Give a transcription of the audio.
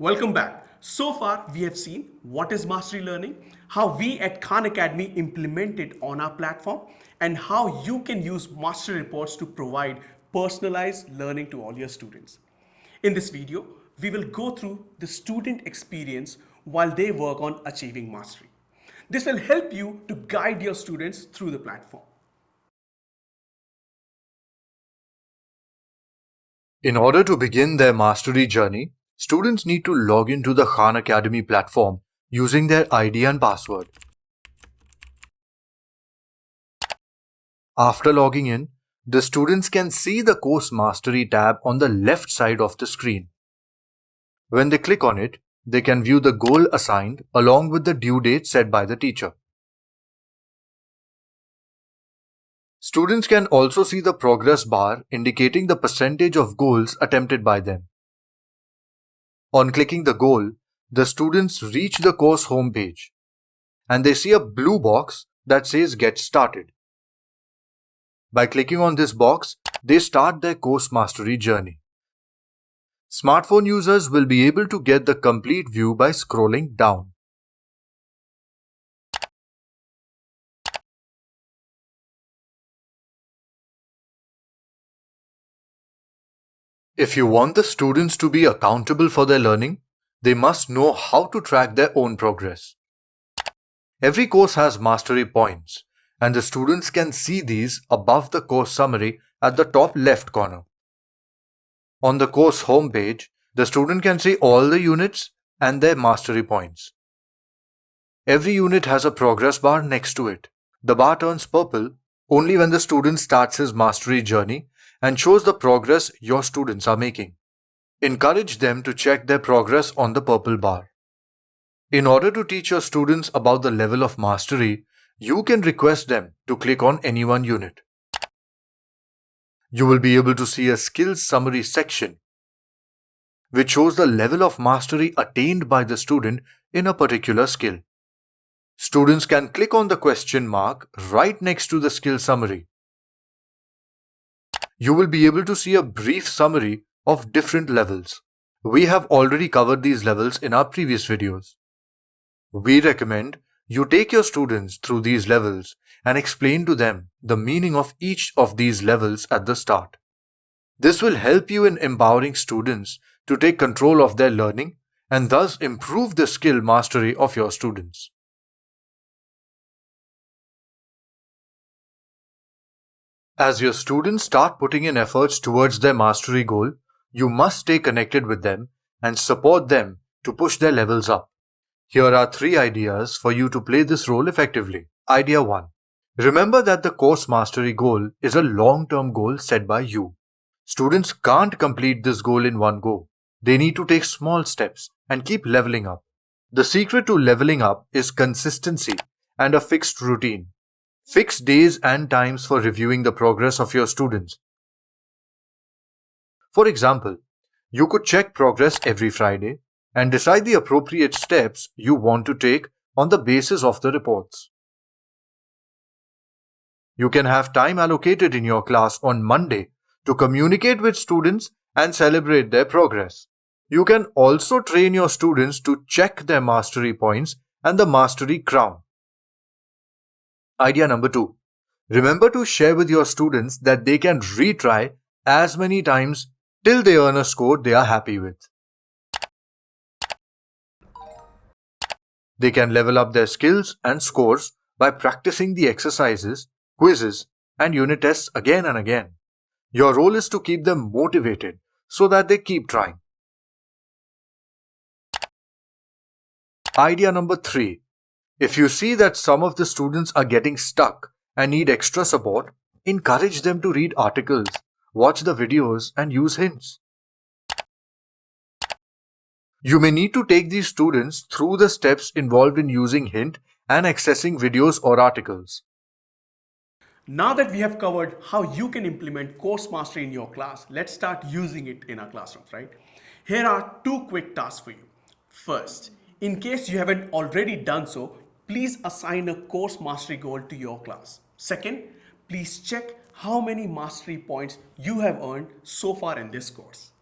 Welcome back. So far, we have seen what is mastery learning, how we at Khan Academy implement it on our platform, and how you can use mastery reports to provide personalized learning to all your students. In this video, we will go through the student experience while they work on achieving mastery. This will help you to guide your students through the platform. In order to begin their mastery journey, students need to log into the Khan Academy platform using their ID and password. After logging in, the students can see the Course Mastery tab on the left side of the screen. When they click on it, they can view the goal assigned along with the due date set by the teacher. Students can also see the progress bar indicating the percentage of goals attempted by them. On clicking the goal, the students reach the course homepage and they see a blue box that says Get Started. By clicking on this box, they start their course mastery journey. Smartphone users will be able to get the complete view by scrolling down. If you want the students to be accountable for their learning, they must know how to track their own progress. Every course has mastery points, and the students can see these above the course summary at the top left corner. On the course homepage, the student can see all the units and their mastery points. Every unit has a progress bar next to it. The bar turns purple only when the student starts his mastery journey and shows the progress your students are making. Encourage them to check their progress on the purple bar. In order to teach your students about the level of mastery, you can request them to click on any one unit. You will be able to see a skills summary section which shows the level of mastery attained by the student in a particular skill. Students can click on the question mark right next to the skill summary you will be able to see a brief summary of different levels. We have already covered these levels in our previous videos. We recommend you take your students through these levels and explain to them the meaning of each of these levels at the start. This will help you in empowering students to take control of their learning and thus improve the skill mastery of your students. As your students start putting in efforts towards their mastery goal, you must stay connected with them and support them to push their levels up. Here are three ideas for you to play this role effectively. Idea 1. Remember that the course mastery goal is a long-term goal set by you. Students can't complete this goal in one go. They need to take small steps and keep leveling up. The secret to leveling up is consistency and a fixed routine. Fix days and times for reviewing the progress of your students. For example, you could check progress every Friday and decide the appropriate steps you want to take on the basis of the reports. You can have time allocated in your class on Monday to communicate with students and celebrate their progress. You can also train your students to check their mastery points and the mastery crown. Idea number two. Remember to share with your students that they can retry as many times till they earn a score they are happy with. They can level up their skills and scores by practicing the exercises, quizzes, and unit tests again and again. Your role is to keep them motivated so that they keep trying. Idea number three if you see that some of the students are getting stuck and need extra support, encourage them to read articles, watch the videos and use hints. You may need to take these students through the steps involved in using hint and accessing videos or articles. Now that we have covered how you can implement course mastery in your class, let's start using it in our classrooms, right? Here are two quick tasks for you. First, in case you haven't already done so, please assign a course mastery goal to your class. Second, please check how many mastery points you have earned so far in this course.